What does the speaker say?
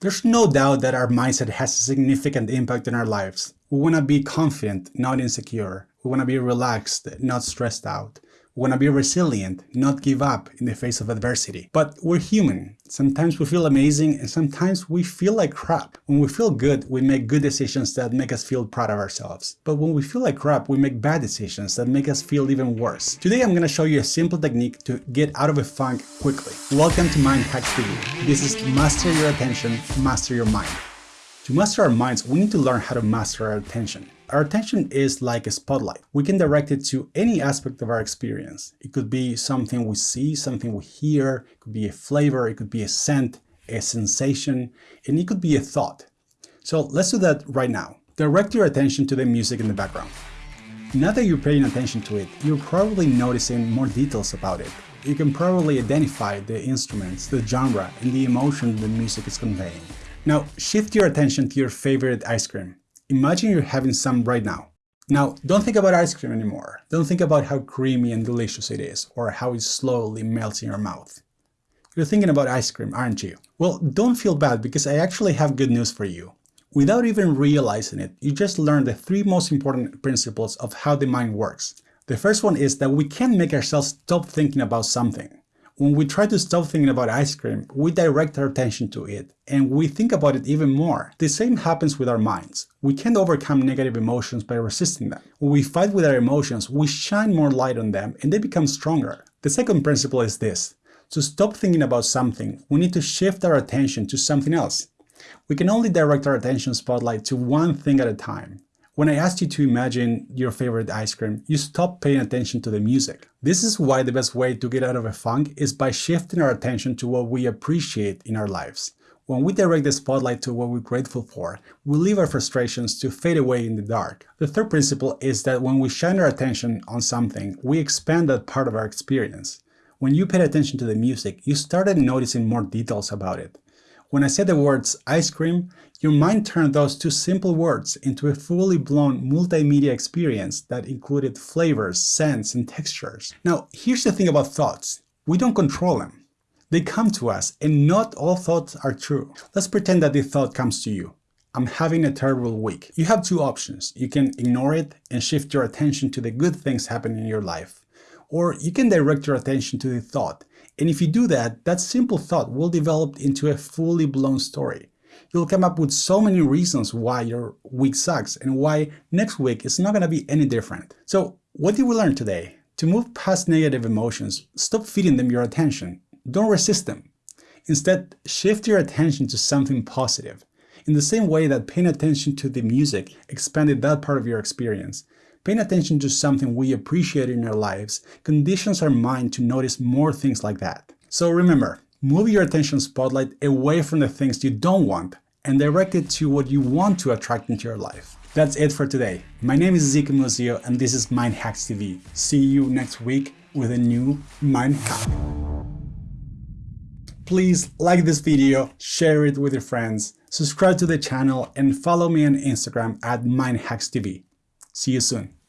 There's no doubt that our mindset has a significant impact on our lives. We want to be confident, not insecure. We want to be relaxed, not stressed out. We want to be resilient, not give up in the face of adversity. But we're human. Sometimes we feel amazing and sometimes we feel like crap. When we feel good, we make good decisions that make us feel proud of ourselves. But when we feel like crap, we make bad decisions that make us feel even worse. Today I'm going to show you a simple technique to get out of a funk quickly. Welcome to Mind Hacks TV. This is Master Your Attention, Master Your Mind. To master our minds, we need to learn how to master our attention. Our attention is like a spotlight. We can direct it to any aspect of our experience. It could be something we see, something we hear, it could be a flavor, it could be a scent, a sensation, and it could be a thought. So let's do that right now. Direct your attention to the music in the background. Now that you're paying attention to it, you're probably noticing more details about it. You can probably identify the instruments, the genre, and the emotion the music is conveying. Now shift your attention to your favorite ice cream. Imagine you're having some right now. Now, don't think about ice cream anymore. Don't think about how creamy and delicious it is, or how it slowly melts in your mouth. You're thinking about ice cream, aren't you? Well, don't feel bad because I actually have good news for you. Without even realizing it, you just learned the three most important principles of how the mind works. The first one is that we can't make ourselves stop thinking about something. When we try to stop thinking about ice cream, we direct our attention to it, and we think about it even more. The same happens with our minds. We can't overcome negative emotions by resisting them. When we fight with our emotions, we shine more light on them and they become stronger. The second principle is this. To stop thinking about something, we need to shift our attention to something else. We can only direct our attention spotlight to one thing at a time. When I asked you to imagine your favorite ice cream, you stopped paying attention to the music. This is why the best way to get out of a funk is by shifting our attention to what we appreciate in our lives. When we direct the spotlight to what we're grateful for, we leave our frustrations to fade away in the dark. The third principle is that when we shine our attention on something, we expand that part of our experience. When you paid attention to the music, you started noticing more details about it. When I said the words ice cream, your mind turned those two simple words into a fully blown multimedia experience that included flavors, scents, and textures. Now, here's the thing about thoughts. We don't control them. They come to us, and not all thoughts are true. Let's pretend that the thought comes to you. I'm having a terrible week. You have two options. You can ignore it and shift your attention to the good things happening in your life. Or you can direct your attention to the thought and if you do that, that simple thought will develop into a fully blown story. You'll come up with so many reasons why your week sucks and why next week is not going to be any different. So what did we learn today? To move past negative emotions, stop feeding them your attention. Don't resist them. Instead, shift your attention to something positive. In the same way that paying attention to the music expanded that part of your experience, Paying attention to something we appreciate in our lives conditions our mind to notice more things like that. So remember, move your attention spotlight away from the things you don't want and direct it to what you want to attract into your life. That's it for today. My name is Zeke Musio and this is Mind Hacks TV. See you next week with a new Mind Hack. Please like this video, share it with your friends, subscribe to the channel and follow me on Instagram at MindHacksTV. See you soon.